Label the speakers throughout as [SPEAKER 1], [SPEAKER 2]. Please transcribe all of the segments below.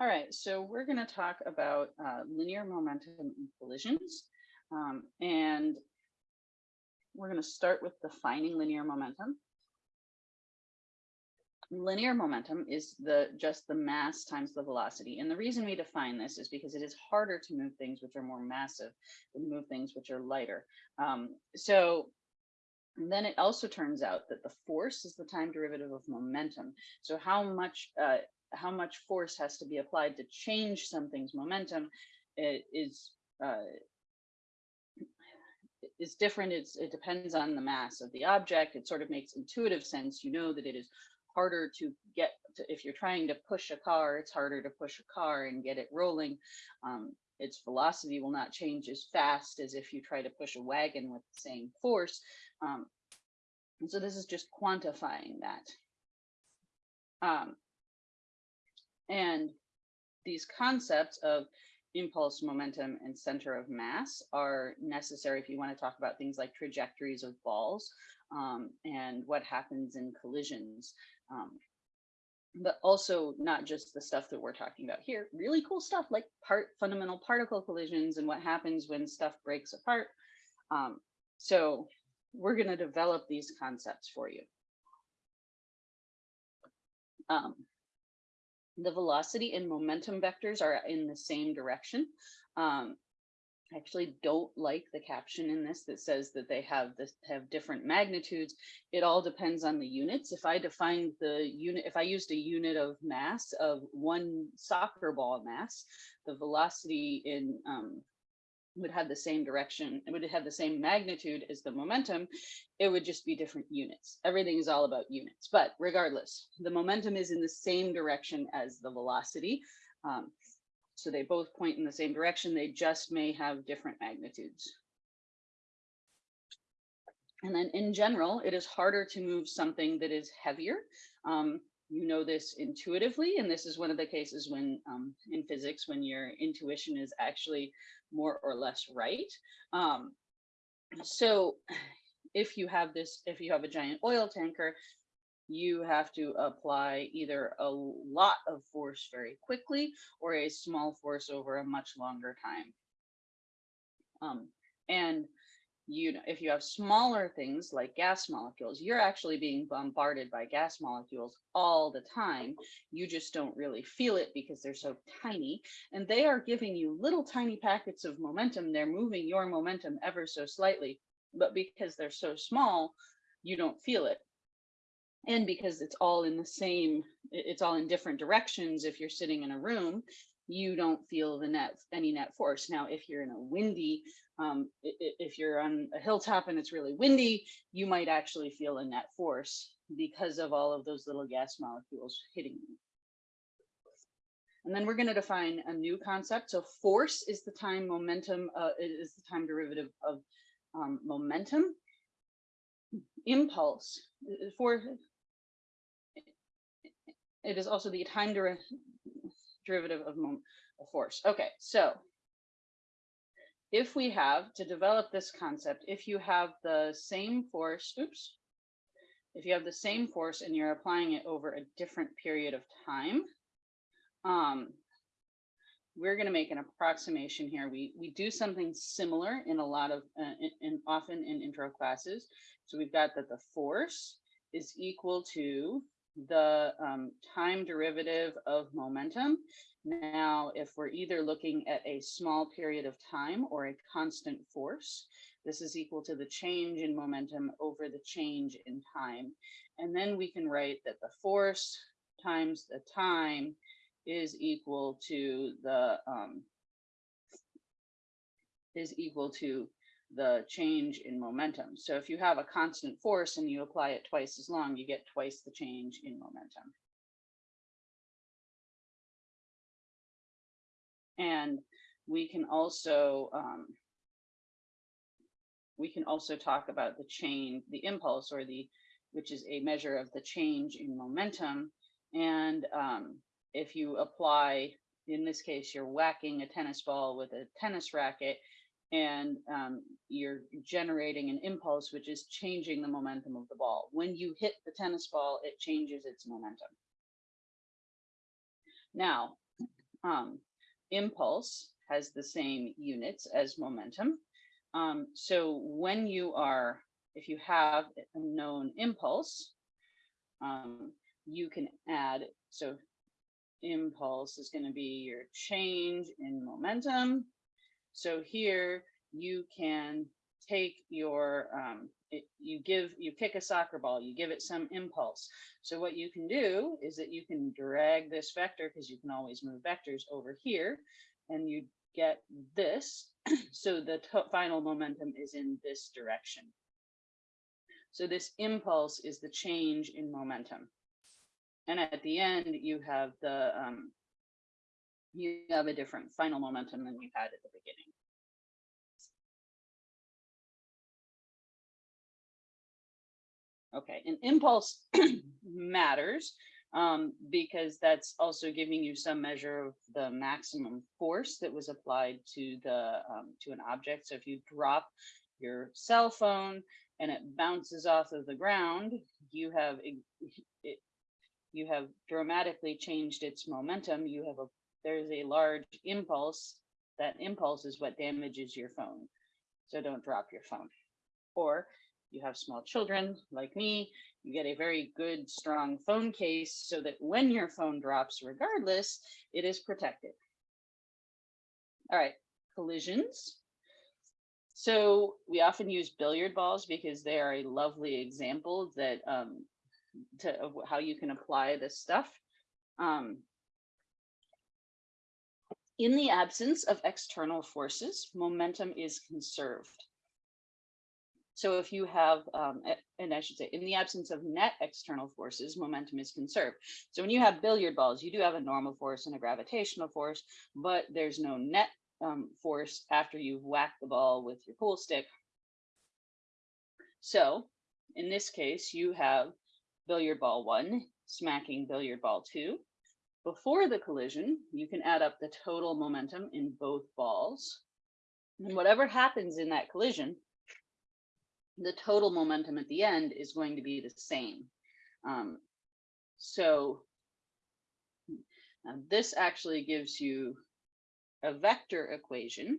[SPEAKER 1] All right, so we're going to talk about uh, linear momentum in collisions. Um, and we're going to start with defining linear momentum. Linear momentum is the just the mass times the velocity. And the reason we define this is because it is harder to move things which are more massive than move things which are lighter. Um, so then it also turns out that the force is the time derivative of momentum. So how much uh, how much force has to be applied to change something's momentum is uh, is different. It's, it depends on the mass of the object. It sort of makes intuitive sense. You know that it is harder to get to, if you're trying to push a car, it's harder to push a car and get it rolling. Um, its velocity will not change as fast as if you try to push a wagon with the same force. Um, so this is just quantifying that. Um, and these concepts of impulse, momentum, and center of mass are necessary if you want to talk about things like trajectories of balls um, and what happens in collisions. Um, but also not just the stuff that we're talking about here, really cool stuff like part fundamental particle collisions and what happens when stuff breaks apart. Um, so we're going to develop these concepts for you. Um, the velocity and momentum vectors are in the same direction. Um, I actually don't like the caption in this that says that they have this have different magnitudes. It all depends on the units. If I defined the unit, if I used a unit of mass of one soccer ball mass, the velocity in um, would have the same direction, it would have the same magnitude as the momentum, it would just be different units. Everything is all about units, but regardless, the momentum is in the same direction as the velocity. Um, so they both point in the same direction, they just may have different magnitudes. And then in general, it is harder to move something that is heavier. Um, you know this intuitively, and this is one of the cases when um, in physics, when your intuition is actually more or less right. Um, so if you have this, if you have a giant oil tanker, you have to apply either a lot of force very quickly or a small force over a much longer time. Um, and you know, if you have smaller things like gas molecules, you're actually being bombarded by gas molecules all the time. You just don't really feel it because they're so tiny and they are giving you little tiny packets of momentum. They're moving your momentum ever so slightly, but because they're so small, you don't feel it. And because it's all in the same, it's all in different directions. If you're sitting in a room, you don't feel the net any net force. Now, if you're in a windy, um, if you're on a hilltop and it's really windy, you might actually feel a net force because of all of those little gas molecules hitting you. And then we're going to define a new concept. So force is the time momentum, uh, is the time derivative of um, momentum. Impulse for it is also the time derivative derivative of, of force. Okay, so if we have to develop this concept, if you have the same force, oops, if you have the same force and you're applying it over a different period of time, um, we're going to make an approximation here. We we do something similar in a lot of, uh, in, in often in intro classes. So we've got that the force is equal to the um, time derivative of momentum. Now, if we're either looking at a small period of time or a constant force, this is equal to the change in momentum over the change in time. And then we can write that the force times the time is equal to the um, is equal to the change in momentum. So if you have a constant force and you apply it twice as long, you get twice the change in momentum. And we can also um, we can also talk about the chain, the impulse or the, which is a measure of the change in momentum. And um, if you apply, in this case, you're whacking a tennis ball with a tennis racket, and um, you're generating an impulse, which is changing the momentum of the ball. When you hit the tennis ball, it changes its momentum. Now, um, impulse has the same units as momentum. Um, so when you are, if you have a known impulse, um, you can add, so impulse is going to be your change in momentum. So here you can take your, um, it, you give, you kick a soccer ball, you give it some impulse. So what you can do is that you can drag this vector, because you can always move vectors over here, and you get this. so the final momentum is in this direction. So this impulse is the change in momentum. And at the end, you have the, um, you have a different final momentum than you had at the beginning. Okay, an impulse matters um, because that's also giving you some measure of the maximum force that was applied to the um, to an object. So if you drop your cell phone and it bounces off of the ground, you have it, you have dramatically changed its momentum. You have a there's a large impulse. That impulse is what damages your phone. So don't drop your phone. Or you have small children like me, you get a very good, strong phone case so that when your phone drops, regardless, it is protected. All right, collisions. So we often use billiard balls because they are a lovely example that um, to of how you can apply this stuff. Um, in the absence of external forces, momentum is conserved. So if you have, um, and I should say, in the absence of net external forces, momentum is conserved. So when you have billiard balls, you do have a normal force and a gravitational force, but there's no net um, force after you've whacked the ball with your pool stick. So in this case, you have billiard ball one smacking billiard ball two. Before the collision, you can add up the total momentum in both balls. And whatever happens in that collision, the total momentum at the end is going to be the same. Um, so this actually gives you a vector equation.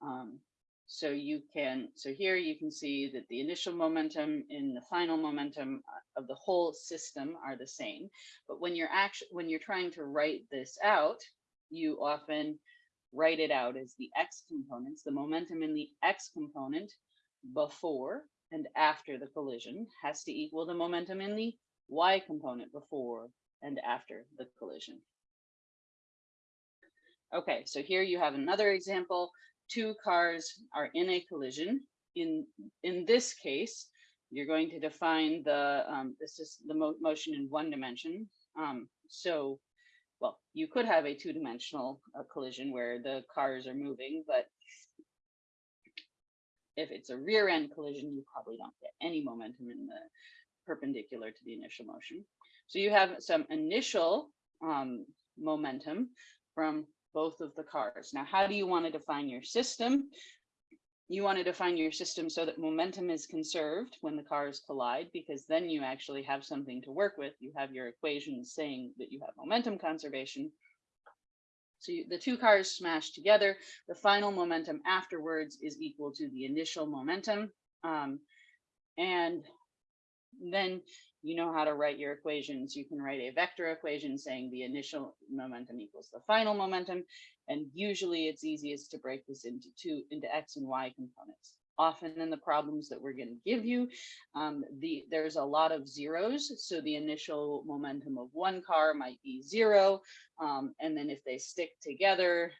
[SPEAKER 1] Um, so you can, so here you can see that the initial momentum and the final momentum uh, of the whole system are the same. But when you're actually, when you're trying to write this out, you often write it out as the X components, the momentum in the X component before and after the collision has to equal the momentum in the y component before and after the collision. Okay, so here you have another example. Two cars are in a collision. In, in this case, you're going to define the, um, this is the mo motion in one dimension. Um, so, well, you could have a two-dimensional uh, collision where the cars are moving, but if it's a rear end collision, you probably don't get any momentum in the perpendicular to the initial motion. So you have some initial um, momentum from both of the cars. Now, how do you want to define your system? You want to define your system so that momentum is conserved when the cars collide, because then you actually have something to work with. You have your equations saying that you have momentum conservation, so you, the two cars smash together. The final momentum afterwards is equal to the initial momentum. Um, and then you know how to write your equations. You can write a vector equation saying the initial momentum equals the final momentum. And usually it's easiest to break this into two into X and Y components often in the problems that we're going to give you. Um, the There's a lot of zeros. So the initial momentum of one car might be zero. Um, and then if they stick together,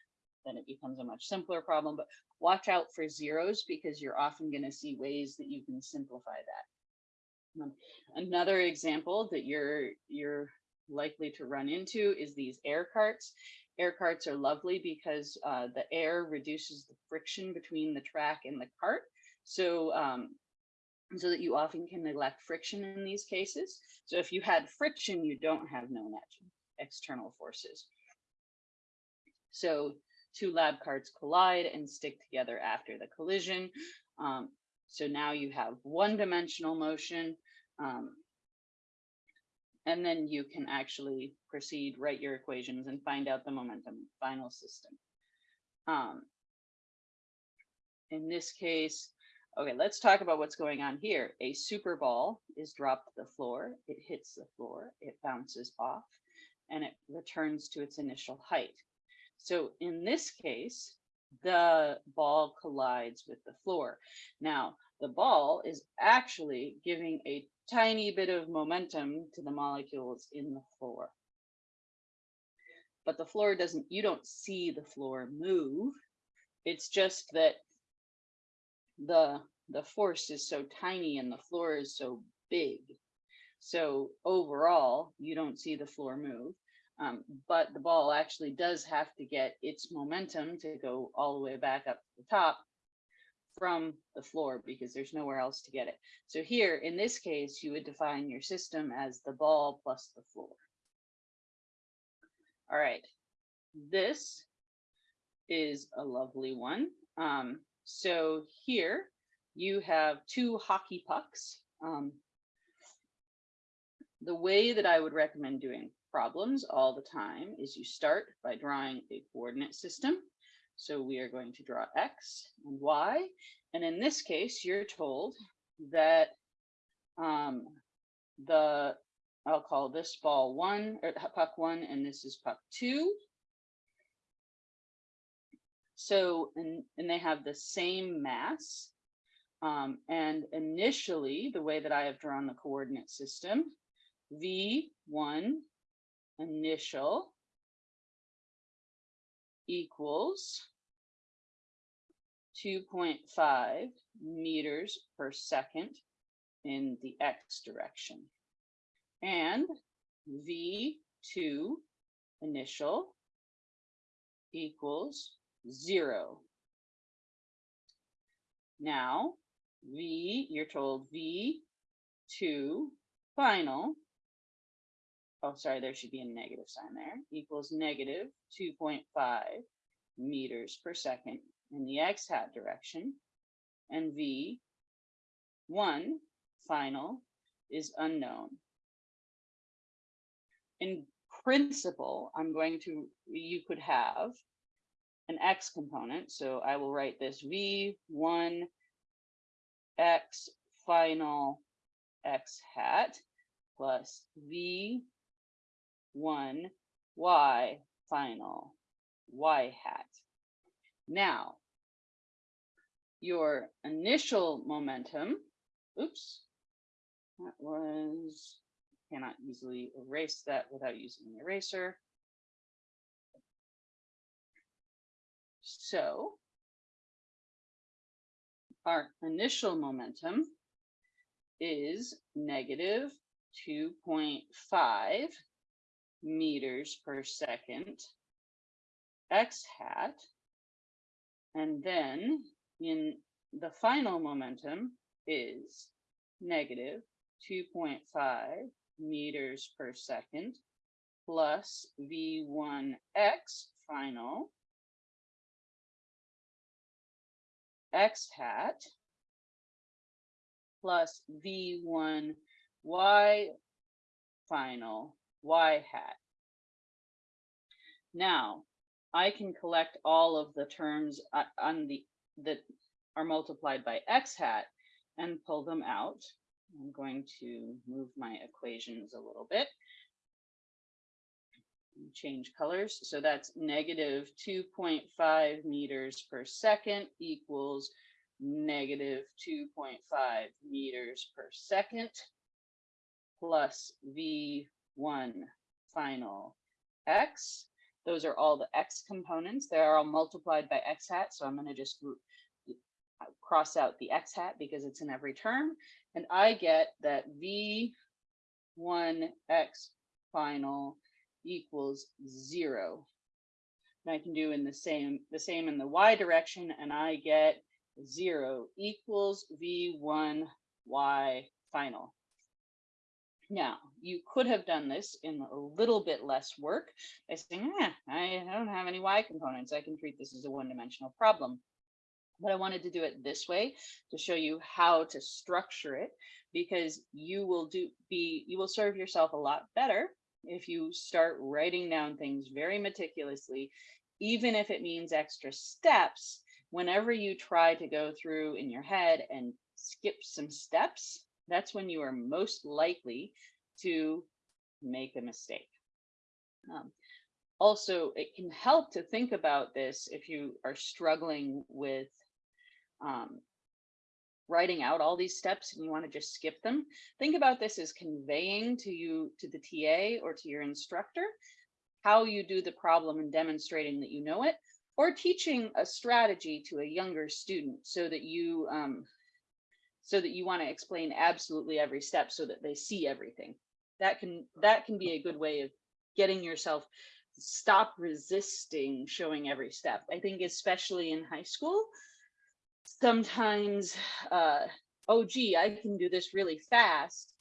[SPEAKER 1] then it becomes a much simpler problem. But watch out for zeros because you're often going to see ways that you can simplify that. Um, another example that you're you're likely to run into is these air carts air carts are lovely because uh, the air reduces the friction between the track and the cart. So, um, so that you often can neglect friction in these cases. So if you had friction, you don't have known external forces. So two lab carts collide and stick together after the collision. Um, so now you have one dimensional motion. Um, and then you can actually proceed, write your equations and find out the momentum final system. Um, in this case, okay, let's talk about what's going on here. A super ball is dropped to the floor, it hits the floor, it bounces off, and it returns to its initial height. So in this case, the ball collides with the floor. Now, the ball is actually giving a tiny bit of momentum to the molecules in the floor. But the floor doesn't, you don't see the floor move. It's just that the, the force is so tiny and the floor is so big. So overall, you don't see the floor move. Um, but the ball actually does have to get its momentum to go all the way back up to the top from the floor because there's nowhere else to get it. So here, in this case, you would define your system as the ball plus the floor. All right, this is a lovely one. Um, so here you have two hockey pucks. Um, the way that I would recommend doing problems all the time is you start by drawing a coordinate system. So we are going to draw X and Y. And in this case, you're told that um, the, I'll call this ball one or puck one, and this is puck two. So, and, and they have the same mass. Um, and initially, the way that I have drawn the coordinate system, V1 initial equals 2.5 meters per second in the x direction. And V2 initial equals zero. Now, V, you're told V2 final oh, sorry, there should be a negative sign there, equals negative 2.5 meters per second in the x hat direction. And V1 final is unknown. In principle, I'm going to, you could have an x component. So I will write this V1 x final x hat plus V one y final y hat. Now, your initial momentum, oops, that was, cannot easily erase that without using the eraser. So our initial momentum is negative 2.5 meters per second x hat. And then in the final momentum is negative 2.5 meters per second plus v1x final x hat plus v1y final y hat. Now, I can collect all of the terms uh, on the that are multiplied by x hat and pull them out. I'm going to move my equations a little bit. Change colors. So that's negative 2.5 meters per second equals negative 2.5 meters per second plus v one final x. Those are all the x components. They are all multiplied by x hat. So I'm going to just cross out the x hat because it's in every term. And I get that v1x final equals zero. And I can do in the same the same in the y direction, and I get zero equals v1 y final. Now, you could have done this in a little bit less work by saying, eh, I don't have any y components. I can treat this as a one-dimensional problem. But I wanted to do it this way to show you how to structure it because you will do be you will serve yourself a lot better if you start writing down things very meticulously, even if it means extra steps, whenever you try to go through in your head and skip some steps, that's when you are most likely to make a mistake. Um, also, it can help to think about this if you are struggling with um, writing out all these steps and you want to just skip them. Think about this as conveying to you, to the TA or to your instructor, how you do the problem and demonstrating that you know it, or teaching a strategy to a younger student so that you um, so that you want to explain absolutely every step so that they see everything. That can that can be a good way of getting yourself stop resisting showing every step. I think especially in high school, sometimes, uh, oh, gee, I can do this really fast.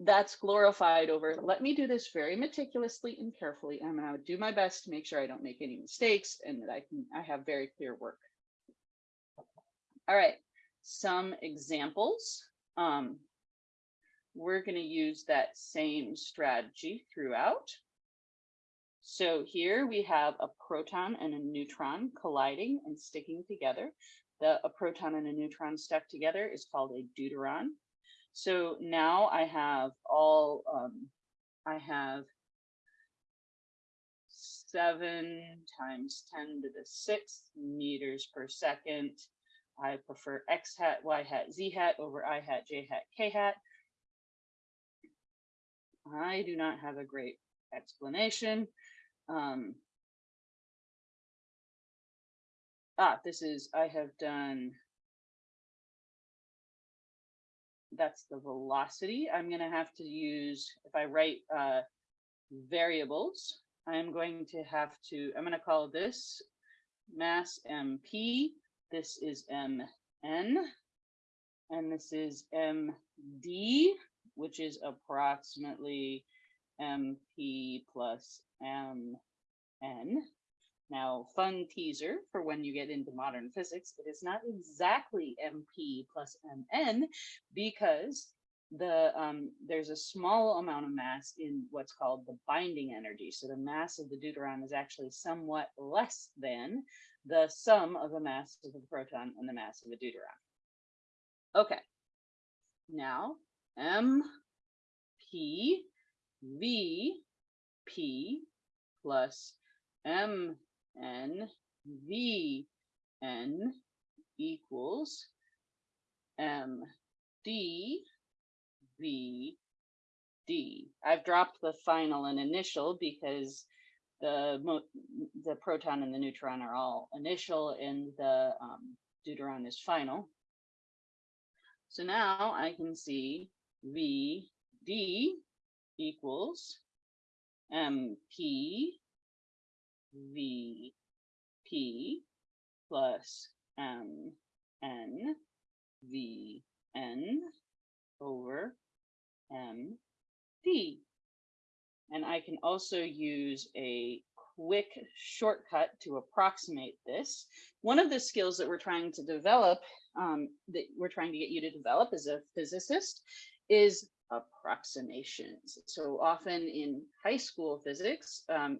[SPEAKER 1] That's glorified over, let me do this very meticulously and carefully. And I'm gonna do my best to make sure I don't make any mistakes and that I can, I have very clear work. All right, some examples. Um, we're gonna use that same strategy throughout. So here we have a proton and a neutron colliding and sticking together the a proton and a neutron stuck together is called a deuteron. So now I have all, um, I have seven times 10 to the sixth meters per second. I prefer X hat, Y hat, Z hat over I hat, J hat, K hat. I do not have a great explanation. Um, ah, this is, I have done, that's the velocity. I'm going to have to use, if I write uh, variables, I'm going to have to, I'm going to call this mass MP. This is MN. And this is MD, which is approximately MP plus MN. Now, fun teaser for when you get into modern physics, it is not exactly MP plus MN because the um, there's a small amount of mass in what's called the binding energy. So the mass of the deuteron is actually somewhat less than the sum of the mass of the proton and the mass of the deuteron. Okay, now M P V P plus M n v n equals m d v d. I've dropped the final and initial because the the proton and the neutron are all initial and the um, deuteron is final. So now I can see v d equals mp V P plus M N V N over M D. And I can also use a quick shortcut to approximate this. One of the skills that we're trying to develop, um, that we're trying to get you to develop as a physicist is approximations. So often in high school physics, um,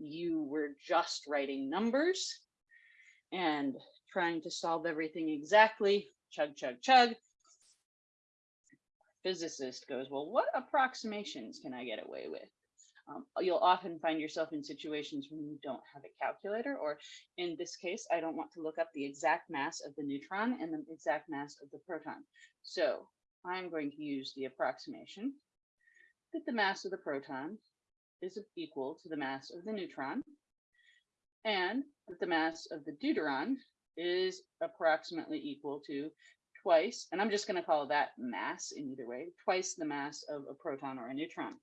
[SPEAKER 1] you were just writing numbers and trying to solve everything exactly, chug, chug, chug. Physicist goes, well, what approximations can I get away with? Um, you'll often find yourself in situations when you don't have a calculator, or in this case, I don't want to look up the exact mass of the neutron and the exact mass of the proton. So I'm going to use the approximation that the mass of the proton is equal to the mass of the neutron and that the mass of the deuteron is approximately equal to twice, and I'm just going to call that mass in either way, twice the mass of a proton or a neutron.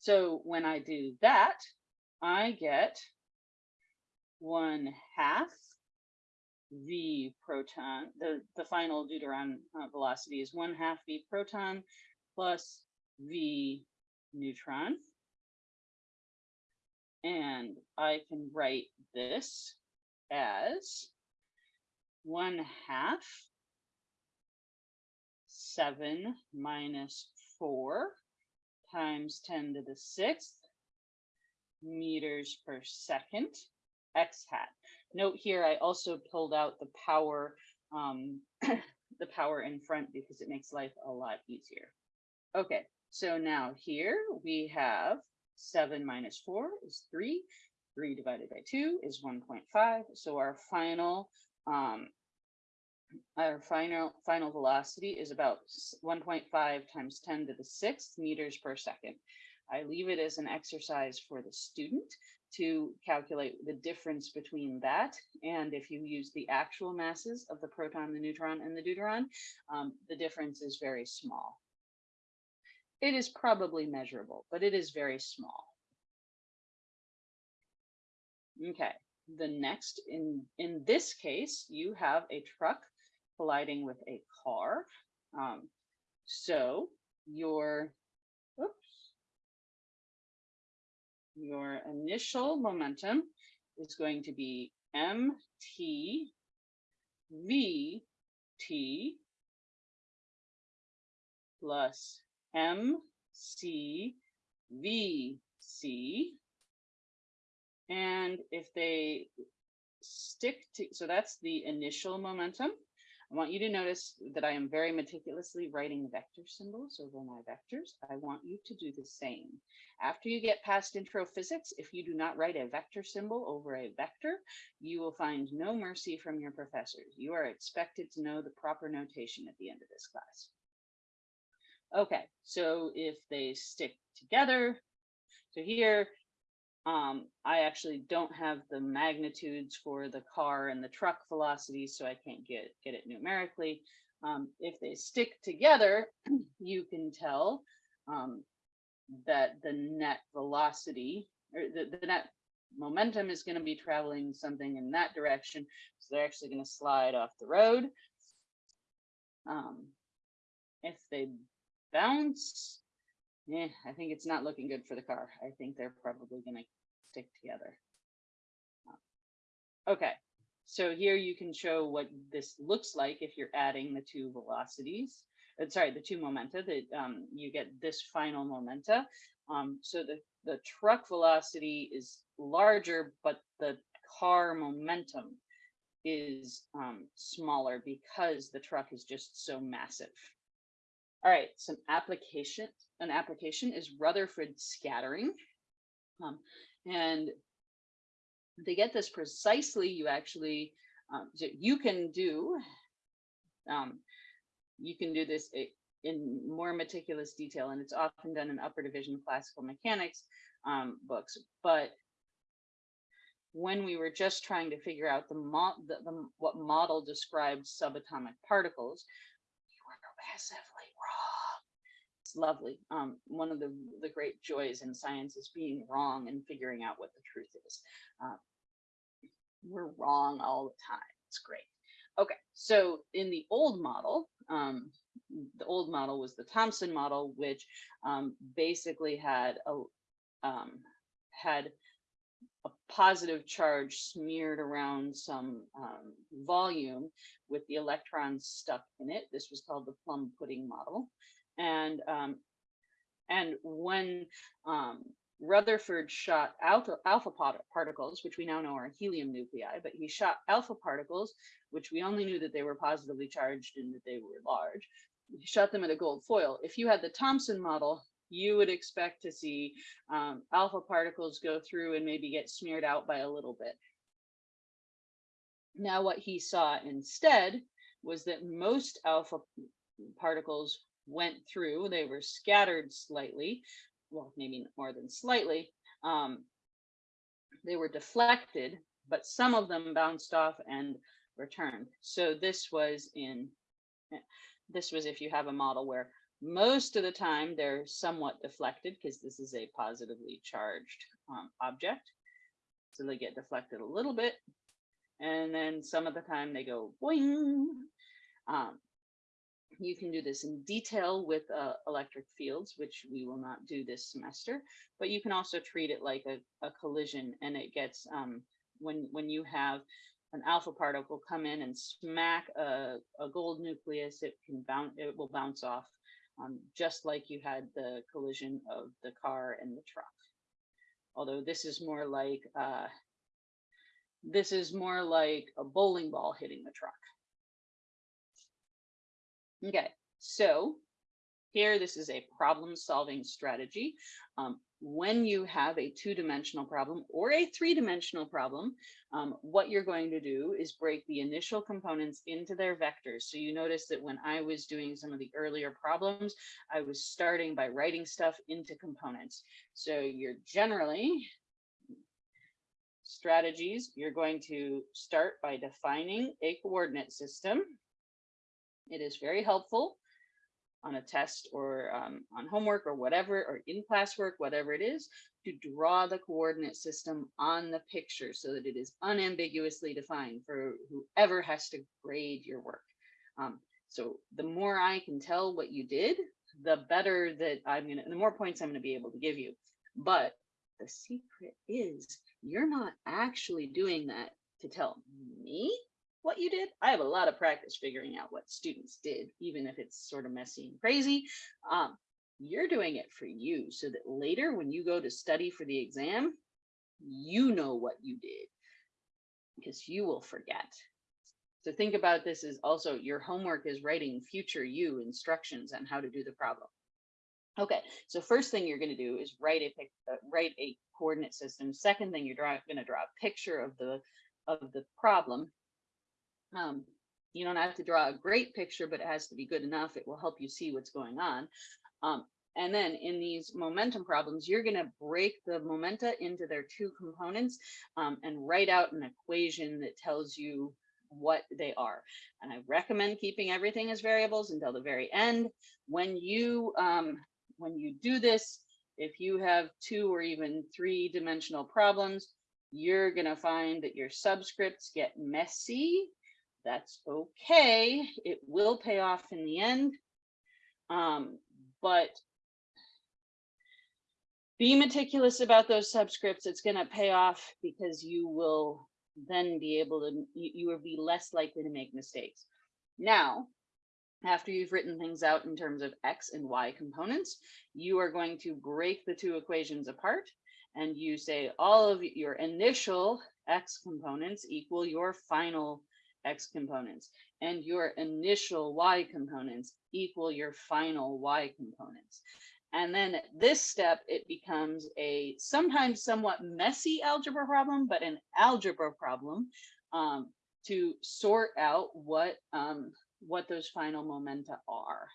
[SPEAKER 1] So when I do that, I get one half v proton, the, the final deuteron uh, velocity is one half v proton plus v neutron. And I can write this as one half seven minus four times 10 to the sixth meters per second x hat. Note here, I also pulled out the power, um, the power in front because it makes life a lot easier. Okay, so now here we have seven minus four is three, three divided by two is 1.5. So our final, um, our final final velocity is about 1.5 times 10 to the sixth meters per second. I leave it as an exercise for the student to calculate the difference between that and if you use the actual masses of the proton, the neutron, and the deuteron, um, the difference is very small. It is probably measurable, but it is very small. Okay, the next, in, in this case, you have a truck colliding with a car. Um, so your, oops, your initial momentum is going to be mt v t plus mc v c and if they stick to, so that's the initial momentum. I want you to notice that I am very meticulously writing vector symbols over my vectors. I want you to do the same. After you get past intro physics, if you do not write a vector symbol over a vector, you will find no mercy from your professors. You are expected to know the proper notation at the end of this class. Okay, so if they stick together, so here um, I actually don't have the magnitudes for the car and the truck velocities, so I can't get, get it numerically. Um, if they stick together, you can tell um, that the net velocity or the, the net momentum is going to be traveling something in that direction. So they're actually going to slide off the road. Um, if they bounce, yeah, I think it's not looking good for the car. I think they're probably going to stick together. Okay, so here you can show what this looks like if you're adding the two velocities. Uh, sorry, the two momenta that um, you get this final momenta. Um, so the, the truck velocity is larger, but the car momentum is um, smaller because the truck is just so massive. All right, some application, an application is Rutherford scattering. Um, and to get this precisely, you actually, um, you can do, um, you can do this in more meticulous detail, and it's often done in upper division classical mechanics um, books. But when we were just trying to figure out the, mo the, the what model described subatomic particles, we were massively it's lovely. Um, one of the, the great joys in science is being wrong and figuring out what the truth is. Uh, we're wrong all the time. It's great. Okay, so in the old model, um, the old model was the Thomson model, which um, basically had a um, had a positive charge smeared around some um, volume with the electrons stuck in it. This was called the plum pudding model. And um, and when um, Rutherford shot alpha, alpha particles, which we now know are helium nuclei, but he shot alpha particles, which we only knew that they were positively charged and that they were large. He shot them at a gold foil. If you had the Thomson model, you would expect to see um, alpha particles go through and maybe get smeared out by a little bit. Now, what he saw instead was that most alpha particles went through. They were scattered slightly, well, maybe more than slightly. Um, they were deflected, but some of them bounced off and returned. So this was in, this was if you have a model where most of the time they're somewhat deflected because this is a positively charged um, object. So they get deflected a little bit. And then some of the time they go boing. Um, you can do this in detail with uh, electric fields, which we will not do this semester, but you can also treat it like a, a collision and it gets, um, when, when you have an alpha particle come in and smack a, a gold nucleus, it can bounce, it will bounce off, um, just like you had the collision of the car and the truck. Although this is more like, uh, this is more like a bowling ball hitting the truck. Okay, so here, this is a problem solving strategy. Um, when you have a two dimensional problem or a three dimensional problem, um, what you're going to do is break the initial components into their vectors. So you notice that when I was doing some of the earlier problems, I was starting by writing stuff into components. So you're generally strategies, you're going to start by defining a coordinate system. It is very helpful on a test or um, on homework or whatever, or in classwork, whatever it is, to draw the coordinate system on the picture so that it is unambiguously defined for whoever has to grade your work. Um, so the more I can tell what you did, the better that I'm gonna, the more points I'm gonna be able to give you. But the secret is you're not actually doing that to tell me what you did. I have a lot of practice figuring out what students did, even if it's sort of messy and crazy. Um, you're doing it for you so that later when you go to study for the exam, you know what you did because you will forget. So think about this as also your homework is writing future you instructions on how to do the problem. Okay, so first thing you're going to do is write a uh, write a coordinate system. Second thing you're going to draw a picture of the of the problem um, you don't have to draw a great picture, but it has to be good enough. It will help you see what's going on. Um, and then in these momentum problems, you're going to break the momenta into their two components um, and write out an equation that tells you what they are. And I recommend keeping everything as variables until the very end. When you um, when you do this, if you have two or even three dimensional problems, you're going to find that your subscripts get messy that's okay. It will pay off in the end. Um, but be meticulous about those subscripts. It's going to pay off because you will then be able to, you, you will be less likely to make mistakes. Now, after you've written things out in terms of X and Y components, you are going to break the two equations apart and you say all of your initial X components equal your final X components and your initial Y components equal your final Y components. And then at this step, it becomes a sometimes somewhat messy algebra problem, but an algebra problem um, to sort out what, um, what those final momenta are.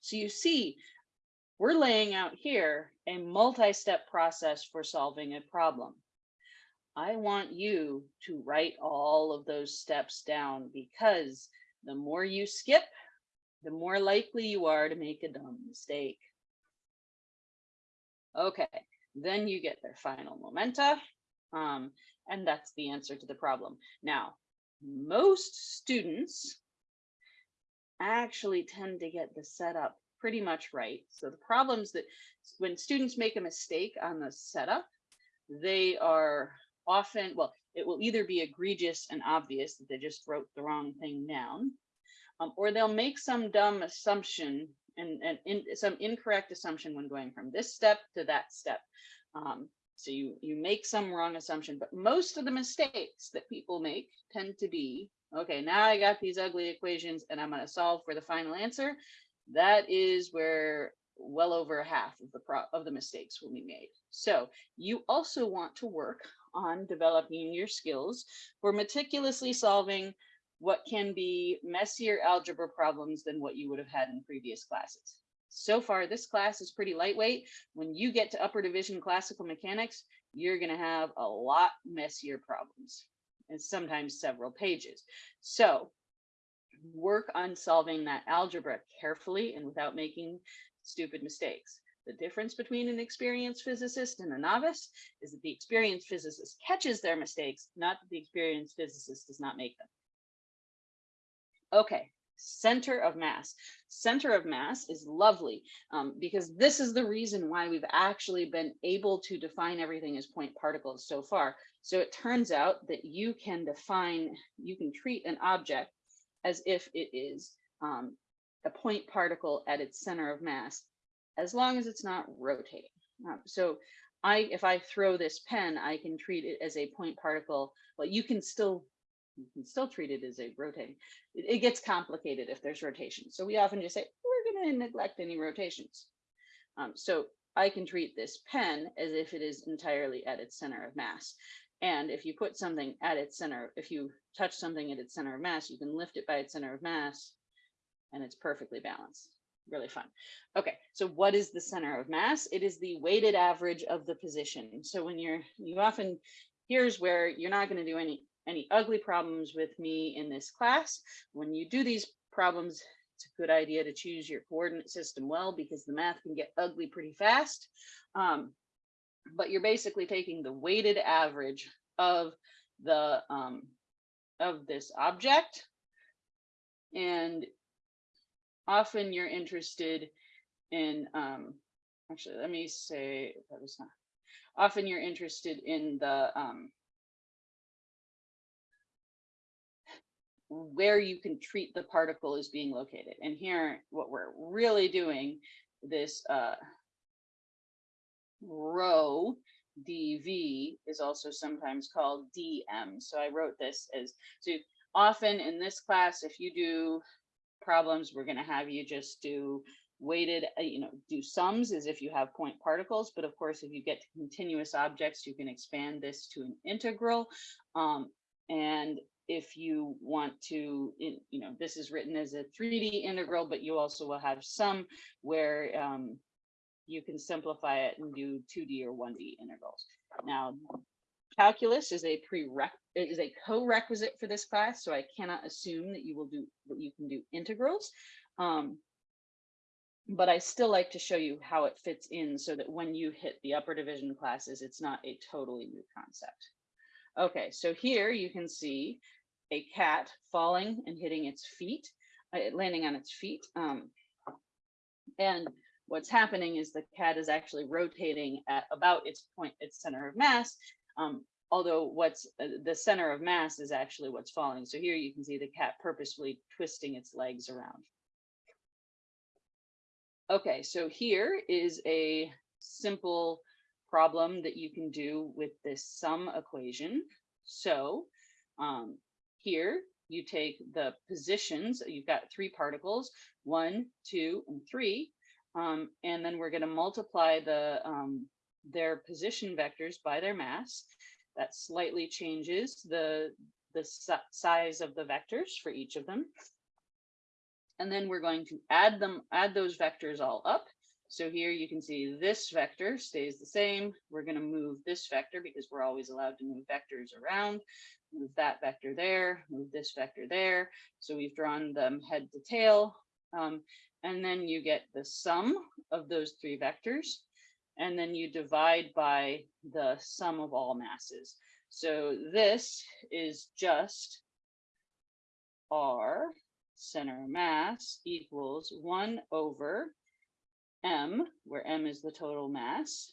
[SPEAKER 1] So you see, we're laying out here a multi-step process for solving a problem. I want you to write all of those steps down because the more you skip, the more likely you are to make a dumb mistake. Okay, then you get their final momenta, um, and that's the answer to the problem. Now, most students actually tend to get the setup pretty much right. So the problems that when students make a mistake on the setup, they are often, well, it will either be egregious and obvious that they just wrote the wrong thing down, um, or they'll make some dumb assumption and, and in, some incorrect assumption when going from this step to that step. Um, so you, you make some wrong assumption, but most of the mistakes that people make tend to be, okay, now I got these ugly equations and I'm gonna solve for the final answer. That is where well over half of the of the mistakes will be made. So you also want to work on developing your skills for meticulously solving what can be messier algebra problems than what you would have had in previous classes. So far, this class is pretty lightweight. When you get to upper division classical mechanics, you're going to have a lot messier problems and sometimes several pages. So work on solving that algebra carefully and without making stupid mistakes. The difference between an experienced physicist and a novice is that the experienced physicist catches their mistakes, not that the experienced physicist does not make them. Okay, center of mass. Center of mass is lovely um, because this is the reason why we've actually been able to define everything as point particles so far. So it turns out that you can define, you can treat an object as if it is um, a point particle at its center of mass, as long as it's not rotating. Um, so I, if I throw this pen, I can treat it as a point particle. but you can still, you can still treat it as a rotating. It, it gets complicated if there's rotation. So we often just say, we're going to neglect any rotations. Um, so I can treat this pen as if it is entirely at its center of mass. And if you put something at its center, if you touch something at its center of mass, you can lift it by its center of mass and it's perfectly balanced. Really fun. Okay, so what is the center of mass? It is the weighted average of the position. So when you're, you often, here's where you're not going to do any, any ugly problems with me in this class. When you do these problems, it's a good idea to choose your coordinate system well because the math can get ugly pretty fast. Um, but you're basically taking the weighted average of the um, of this object and often you're interested in um, actually let me say that was not often you're interested in the um, where you can treat the particle as being located and here what we're really doing this uh, rho dv is also sometimes called dm. So I wrote this as, so often in this class, if you do problems, we're gonna have you just do weighted, uh, you know, do sums as if you have point particles. But of course, if you get to continuous objects, you can expand this to an integral. Um, and if you want to, you know, this is written as a 3D integral, but you also will have some where um, you can simplify it and do 2D or 1D integrals. Now, calculus is a prereq is a co-requisite for this class, so I cannot assume that you will do that you can do integrals. Um, but I still like to show you how it fits in so that when you hit the upper division classes, it's not a totally new concept. Okay, so here you can see a cat falling and hitting its feet, uh, landing on its feet. Um, and what's happening is the cat is actually rotating at about its point, its center of mass. Um, although what's uh, the center of mass is actually what's falling. So here you can see the cat purposefully twisting its legs around. Okay, so here is a simple problem that you can do with this sum equation. So um, here you take the positions, you've got three particles, one, two, and three, um, and then we're going to multiply the um, their position vectors by their mass. That slightly changes the, the size of the vectors for each of them. And then we're going to add them, add those vectors all up. So here you can see this vector stays the same. We're going to move this vector because we're always allowed to move vectors around. Move that vector there, move this vector there. So we've drawn them head to tail. Um, and then you get the sum of those three vectors. And then you divide by the sum of all masses. So this is just R center mass equals one over M, where M is the total mass,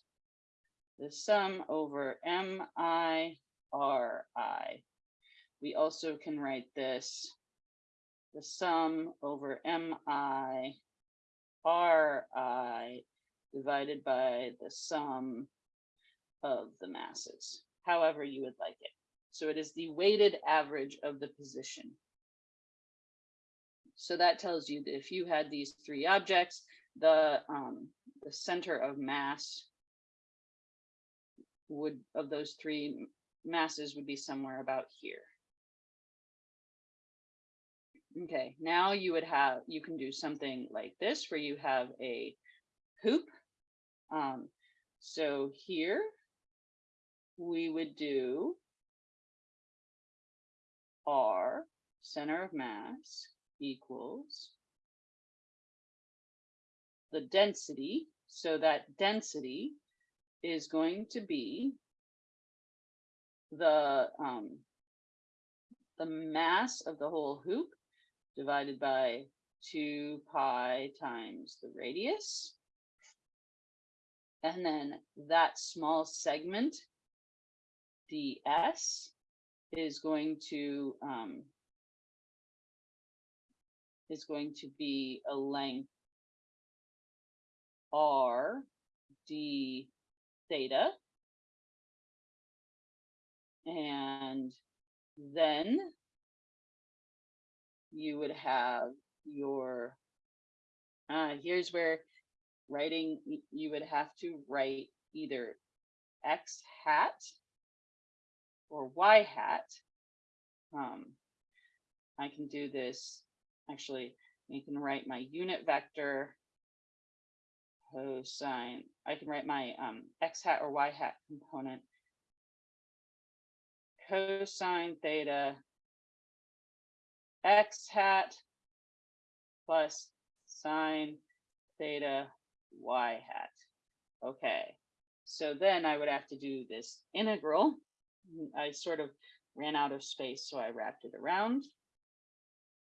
[SPEAKER 1] the sum over MI RI. We also can write this the sum over mi ri divided by the sum of the masses, however you would like it. So it is the weighted average of the position. So that tells you that if you had these three objects, the, um, the center of mass would of those three masses would be somewhere about here. Okay, now you would have, you can do something like this where you have a hoop. Um, so here we would do R center of mass equals the density. So that density is going to be the um, the mass of the whole hoop divided by 2 pi times the radius. And then that small segment, ds, is going to um, is going to be a length r d theta. And then you would have your, uh, here's where writing, you would have to write either x hat or y hat. Um, I can do this, actually, you can write my unit vector cosine, I can write my um, x hat or y hat component cosine theta x hat plus sine theta y hat. Okay, so then I would have to do this integral. I sort of ran out of space, so I wrapped it around.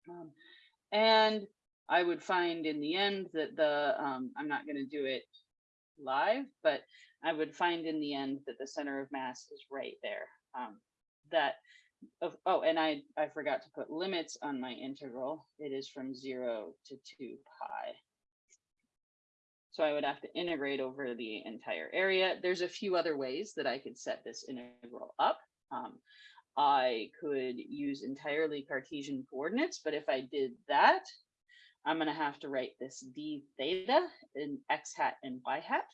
[SPEAKER 1] Um, and I would find in the end that the, um, I'm not going to do it live, but I would find in the end that the center of mass is right there. Um, that of, oh, and I, I forgot to put limits on my integral. It is from zero to two pi. So I would have to integrate over the entire area. There's a few other ways that I could set this integral up. Um, I could use entirely Cartesian coordinates, but if I did that, I'm going to have to write this d theta in x hat and y hat.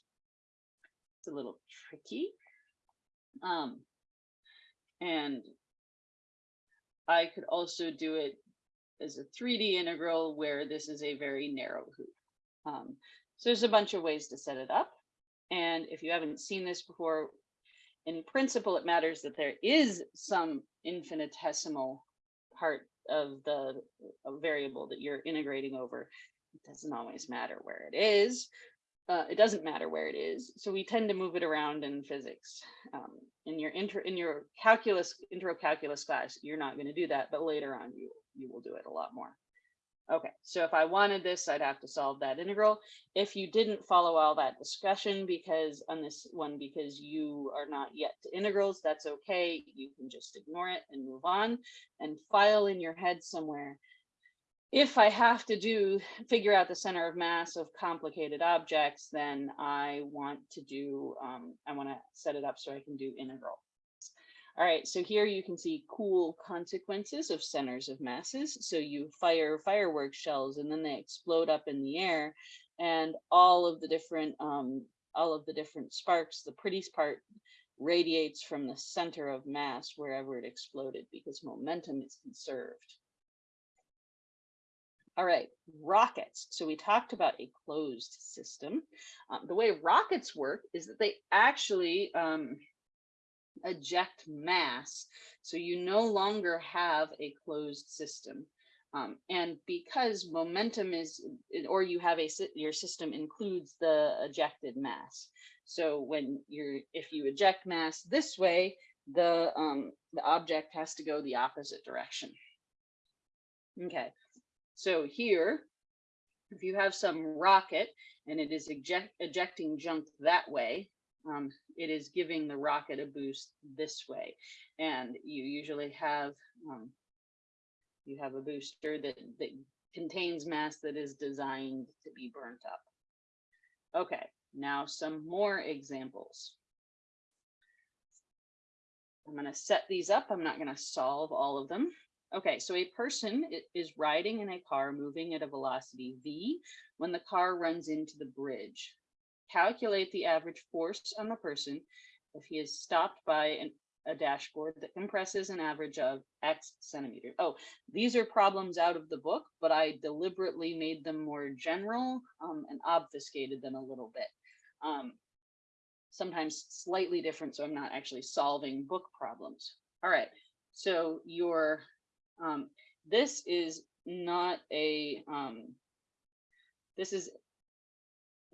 [SPEAKER 1] It's a little tricky. Um, and I could also do it as a 3D integral where this is a very narrow hoop. Um, so there's a bunch of ways to set it up. And if you haven't seen this before, in principle, it matters that there is some infinitesimal part of the variable that you're integrating over. It doesn't always matter where it is, uh, it doesn't matter where it is. So we tend to move it around in physics. Um, in your inter in your calculus intro calculus class, you're not going to do that, but later on you you will do it a lot more. Okay, so if I wanted this, I'd have to solve that integral. If you didn't follow all that discussion because on this one, because you are not yet to integrals, that's okay. You can just ignore it and move on and file in your head somewhere if I have to do figure out the center of mass of complicated objects, then I want to do, um, I want to set it up so I can do integral. All right, so here you can see cool consequences of centers of masses. So you fire fireworks shells and then they explode up in the air and all of the different, um, all of the different sparks, the prettiest part radiates from the center of mass wherever it exploded because momentum is conserved. All right, rockets. So we talked about a closed system. Um, the way rockets work is that they actually um, eject mass. So you no longer have a closed system. Um, and because momentum is, or you have a, your system includes the ejected mass. So when you're, if you eject mass this way, the, um, the object has to go the opposite direction. Okay, so here, if you have some rocket and it is eject, ejecting junk that way, um, it is giving the rocket a boost this way. And you usually have um, you have a booster that, that contains mass that is designed to be burnt up. Okay, now some more examples. I'm going to set these up. I'm not going to solve all of them. Okay, so a person is riding in a car moving at a velocity v when the car runs into the bridge. Calculate the average force on the person if he is stopped by an, a dashboard that compresses an average of X centimeters. Oh, these are problems out of the book, but I deliberately made them more general um, and obfuscated them a little bit. Um, sometimes slightly different, so I'm not actually solving book problems. All right, so your um, this is not a, um, this is,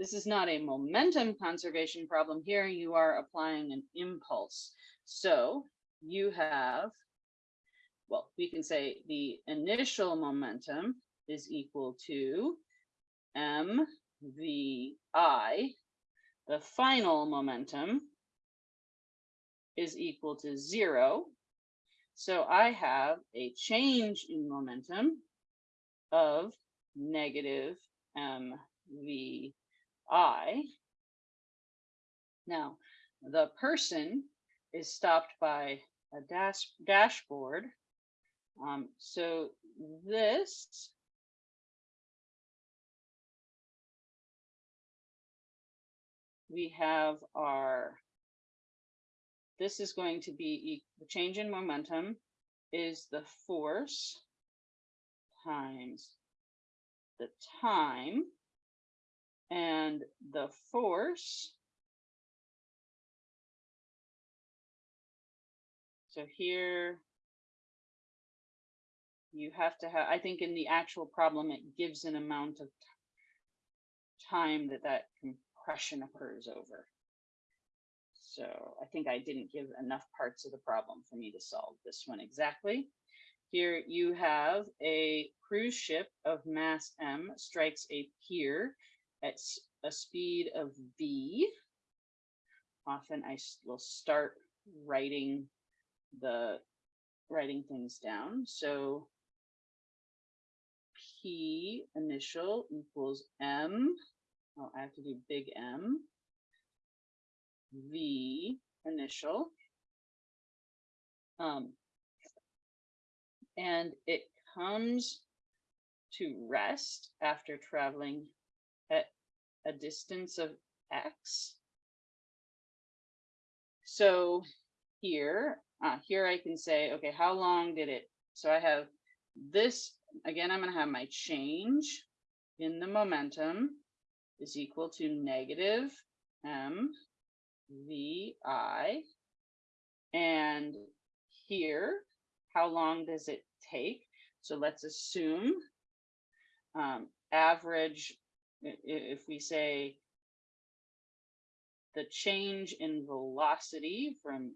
[SPEAKER 1] this is not a momentum conservation problem. Here you are applying an impulse. So you have well, we can say the initial momentum is equal to m v i. The final momentum is equal to zero. So I have a change in momentum of negative mvi. Now, the person is stopped by a dash dashboard. Um, so this we have our this is going to be the change in momentum is the force times the time and the force. So here you have to have, I think in the actual problem, it gives an amount of time that that compression occurs over. So I think I didn't give enough parts of the problem for me to solve this one exactly. Here you have a cruise ship of mass M strikes a pier at a speed of V. Often I will start writing the writing things down. So P initial equals M. Oh, I have to do big M V initial. Um, and it comes to rest after traveling a distance of X. So here, uh, here I can say, okay, how long did it? So I have this, again, I'm gonna have my change in the momentum is equal to negative M VI. And here, how long does it take? So let's assume um, average, if we say the change in velocity from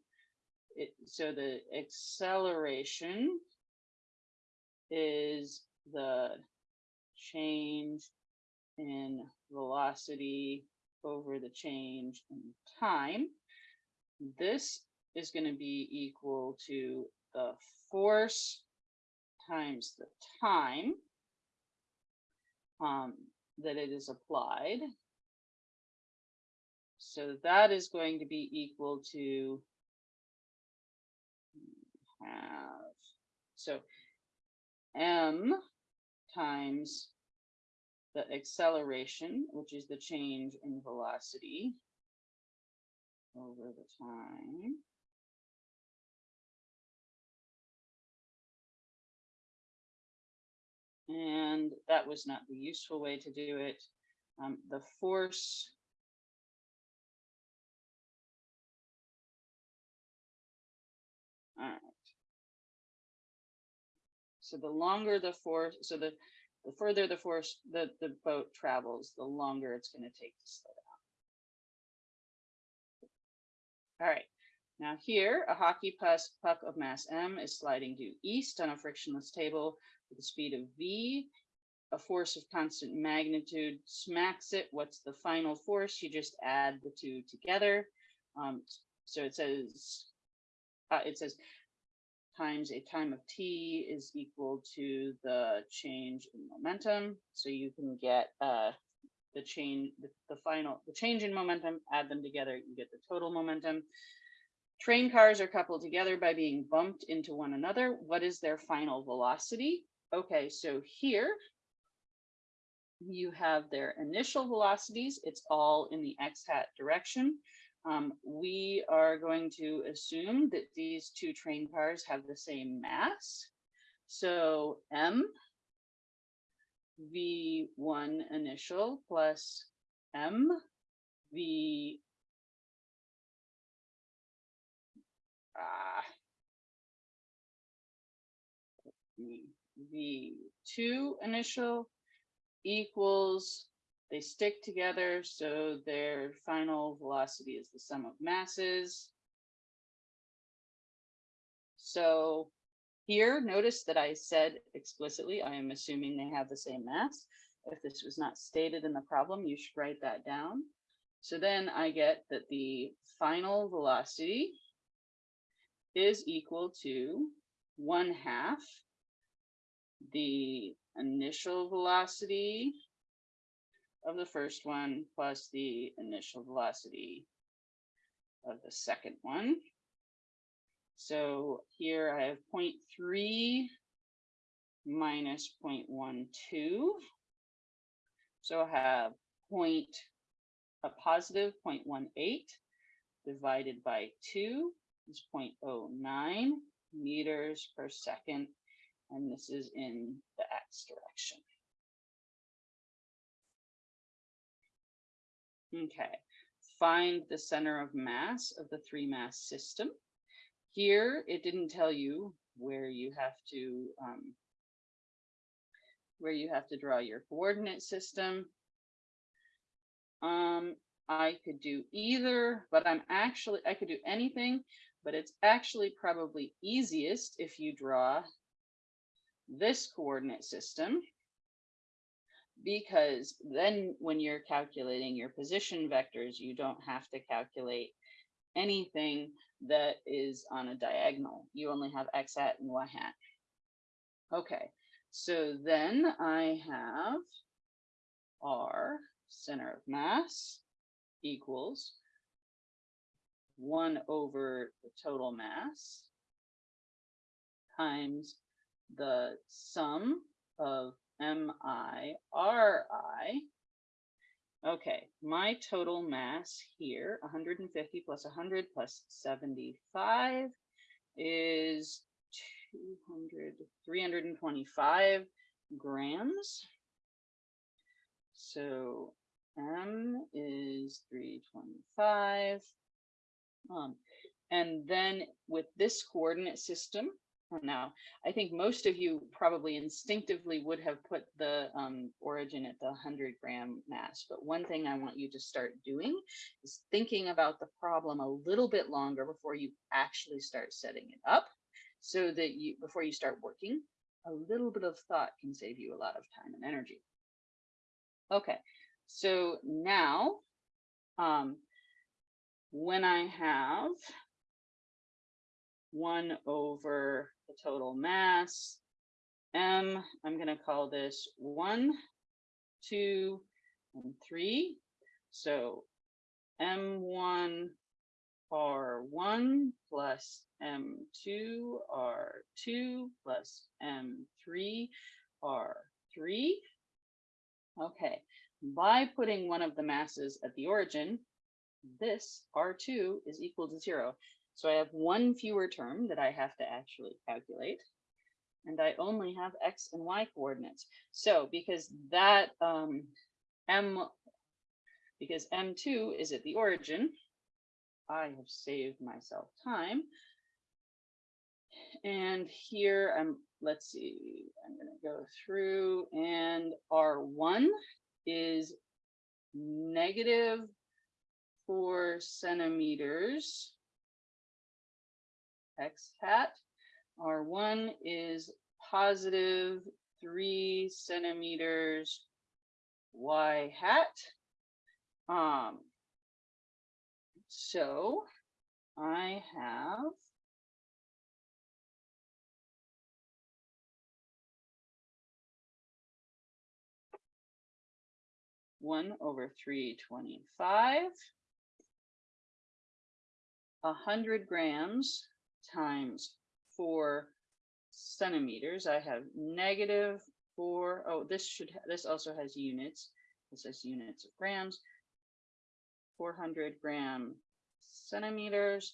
[SPEAKER 1] it, so the acceleration is the change in velocity over the change in time. This is going to be equal to the force times the time um, that it is applied. So that is going to be equal to have, so m times the acceleration, which is the change in velocity over the time. And that was not the useful way to do it. Um, the force All right. So the longer the force, so the the further the force the, the boat travels, the longer it's going to take to slow down. All right. Now here, a hockey puck of mass m is sliding due east on a frictionless table a speed of v. A force of constant magnitude smacks it. What's the final force? You just add the two together. Um, so it says, uh, it says times a time of t is equal to the change in momentum. So you can get uh, the change, the, the final, the change in momentum, add them together, you get the total momentum. Train cars are coupled together by being bumped into one another. What is their final velocity? Okay, so here you have their initial velocities. It's all in the x hat direction. Um, we are going to assume that these two train cars have the same mass. So M V1 initial plus M V uh, V2 initial equals they stick together, so their final velocity is the sum of masses. So Here, notice that I said explicitly, I am assuming they have the same mass. If this was not stated in the problem, you should write that down. So then I get that the final velocity is equal to one half the initial velocity of the first one plus the initial velocity of the second one. So here I have 0.3 minus 0.12. So I have point, a positive 0.18 divided by 2 is 0.09 meters per second. And this is in the x direction. Okay, find the center of mass of the three mass system. Here, it didn't tell you where you have to um, where you have to draw your coordinate system. Um, I could do either, but I'm actually, I could do anything, but it's actually probably easiest if you draw this coordinate system because then when you're calculating your position vectors, you don't have to calculate anything that is on a diagonal. You only have x hat and y hat. Okay, so then I have R center of mass equals one over the total mass times the sum of M-I-R-I. Okay, my total mass here, 150 plus 100 plus 75 is 200, 325 grams. So M is 325. Um, and then with this coordinate system, now. I think most of you probably instinctively would have put the um, origin at the 100 gram mass. But one thing I want you to start doing is thinking about the problem a little bit longer before you actually start setting it up so that you, before you start working, a little bit of thought can save you a lot of time and energy. Okay, so now um, when I have 1 over the total mass. M, I'm going to call this 1, 2, and 3. So M1 R1 plus M2 R2 plus M3 R3. Okay, by putting one of the masses at the origin, this R2 is equal to zero. So I have one fewer term that I have to actually calculate. And I only have X and Y coordinates. So because that um, M, because M2 is at the origin, I have saved myself time. And here I'm, let's see, I'm going to go through and R1 is negative four centimeters x hat. R1 is positive three centimeters y hat. Um, so I have one over three twenty-five, a hundred grams times four centimeters. I have negative four. Oh, this should, this also has units. This has units of grams. 400 gram centimeters,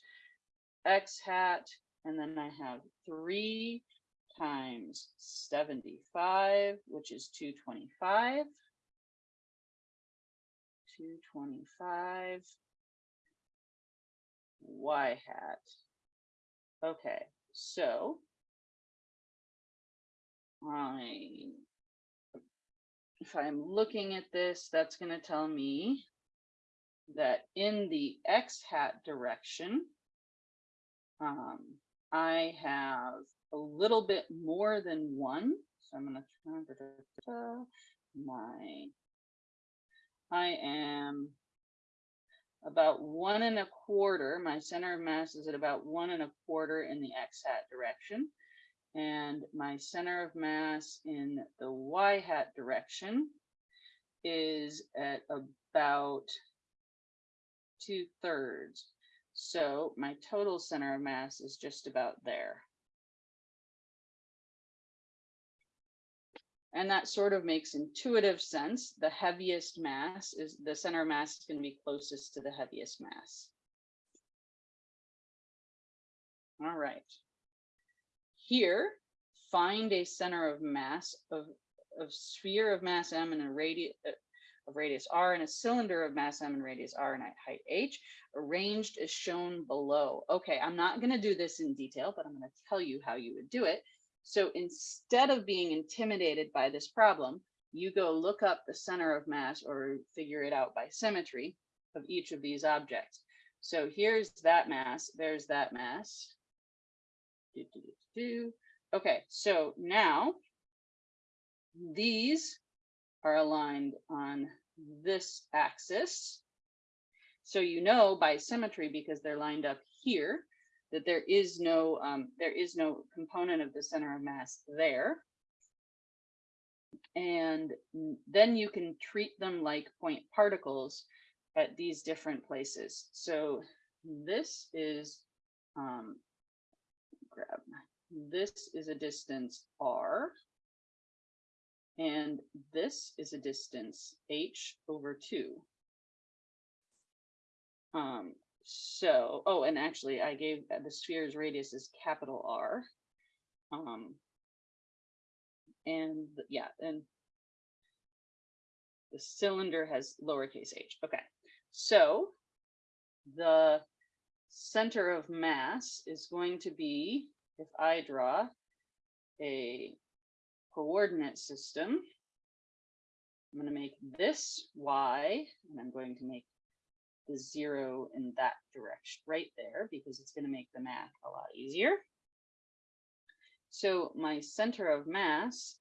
[SPEAKER 1] X hat, and then I have three times 75, which is 225. 225 y hat Okay, so I, if I'm looking at this, that's going to tell me that in the x hat direction, um, I have a little bit more than one. So I'm turn da, da, da, my, I am about one and a quarter. My center of mass is at about one and a quarter in the x hat direction. And my center of mass in the y hat direction is at about two thirds. So my total center of mass is just about there. And that sort of makes intuitive sense. The heaviest mass is the center of mass is going to be closest to the heaviest mass. All right. Here, find a center of mass of, of sphere of mass m and a radius uh, of radius r and a cylinder of mass m and radius r and height h arranged as shown below. Okay, I'm not going to do this in detail, but I'm going to tell you how you would do it. So instead of being intimidated by this problem, you go look up the center of mass or figure it out by symmetry of each of these objects. So here's that mass, there's that mass. Do, do, do. Okay, so now these are aligned on this axis. So you know by symmetry, because they're lined up here, that there is no um, there is no component of the center of mass there. And then you can treat them like point particles at these different places. So this is um, grab this is a distance r and this is a distance h over 2. Um, so, oh, and actually I gave uh, the sphere's radius is capital R. Um, and yeah, and the cylinder has lowercase h. Okay, so the center of mass is going to be, if I draw a coordinate system, I'm going to make this y, and I'm going to make the zero in that direction right there because it's going to make the math a lot easier. So my center of mass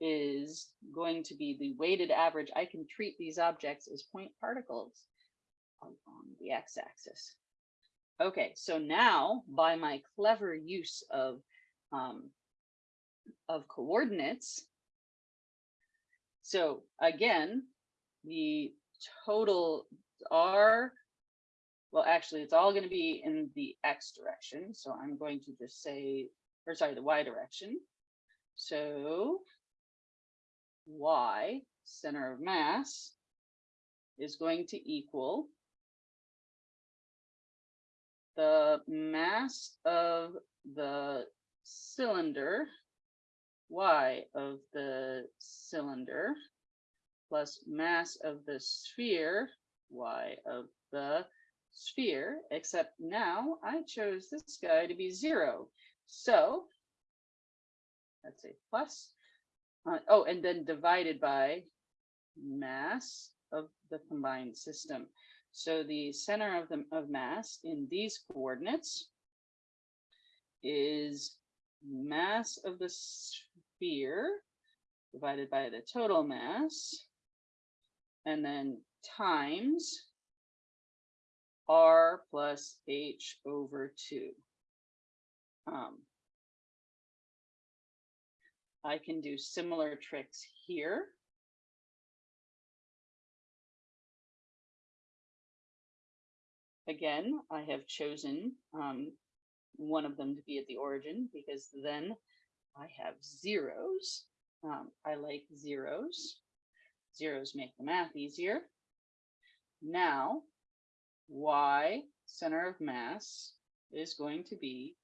[SPEAKER 1] is going to be the weighted average. I can treat these objects as point particles along the x-axis. Okay, so now by my clever use of um, of coordinates, so again, the total R, well, actually, it's all going to be in the X direction. So I'm going to just say, or sorry, the Y direction. So Y, center of mass, is going to equal the mass of the cylinder, Y of the cylinder, plus mass of the sphere, y of the sphere, except now I chose this guy to be zero. So let's say plus, uh, oh, and then divided by mass of the combined system. So the center of the of mass in these coordinates is mass of the sphere divided by the total mass and then times r plus h over 2. Um, I can do similar tricks here. Again, I have chosen um, one of them to be at the origin because then I have zeros. Um, I like zeros. Zeros make the math easier. Now, y, center of mass, is going to be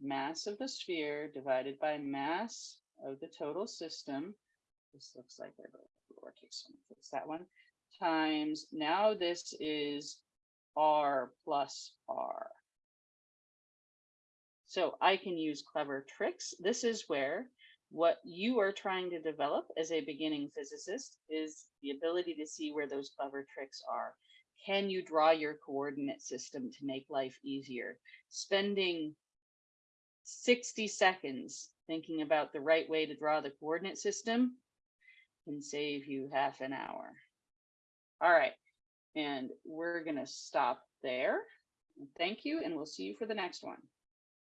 [SPEAKER 1] mass of the sphere divided by mass of the total system. This looks like they're both lowercase, so fix that one, times, now this is r plus r. So I can use clever tricks. This is where what you are trying to develop as a beginning physicist is the ability to see where those clever tricks are. Can you draw your coordinate system to make life easier? Spending 60 seconds thinking about the right way to draw the coordinate system can save you half an hour. All right, and we're gonna stop there. Thank you, and we'll see you for the next one.